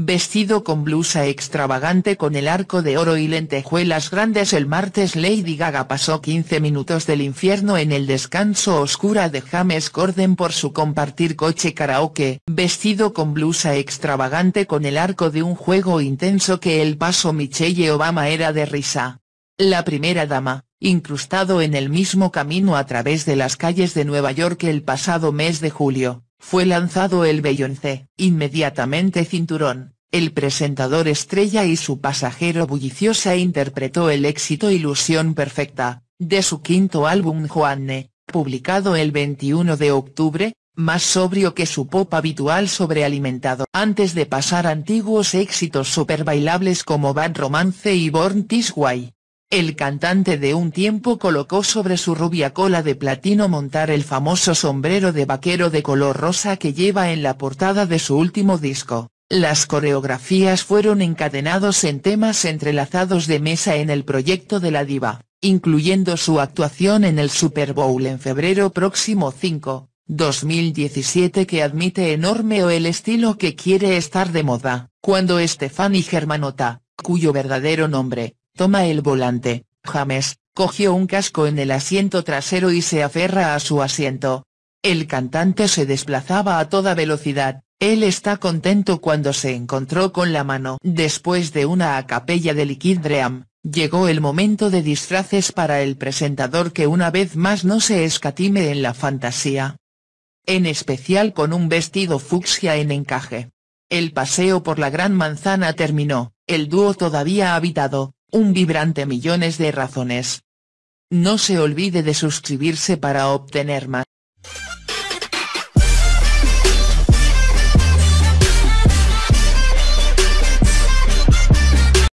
vestido con blusa extravagante con el arco de oro y lentejuelas grandes el martes Lady Gaga pasó 15 minutos del infierno en el descanso oscura de James Corden por su compartir coche karaoke, vestido con blusa extravagante con el arco de un juego intenso que el paso Michelle Obama era de risa. La primera dama, incrustado en el mismo camino a través de las calles de Nueva York el pasado mes de julio, fue lanzado el Beyoncé, inmediatamente cinturón, el presentador estrella y su pasajero bulliciosa interpretó el éxito Ilusión Perfecta, de su quinto álbum Juanne, publicado el 21 de octubre, más sobrio que su pop habitual sobrealimentado. Antes de pasar antiguos éxitos super bailables como Bad Romance y Born This Way. El cantante de un tiempo colocó sobre su rubia cola de platino montar el famoso sombrero de vaquero de color rosa que lleva en la portada de su último disco. Las coreografías fueron encadenados en temas entrelazados de mesa en el proyecto de la diva, incluyendo su actuación en el Super Bowl en febrero próximo 5, 2017 que admite enorme o el estilo que quiere estar de moda. Cuando Stefani Germanota, cuyo verdadero nombre, Toma el volante, James, cogió un casco en el asiento trasero y se aferra a su asiento. El cantante se desplazaba a toda velocidad, él está contento cuando se encontró con la mano. Después de una acapella de Liquid Dream, llegó el momento de disfraces para el presentador que una vez más no se escatime en la fantasía. En especial con un vestido fucsia en encaje. El paseo por la Gran Manzana terminó, el dúo todavía habitado, un vibrante millones de razones. No se olvide de suscribirse para obtener más.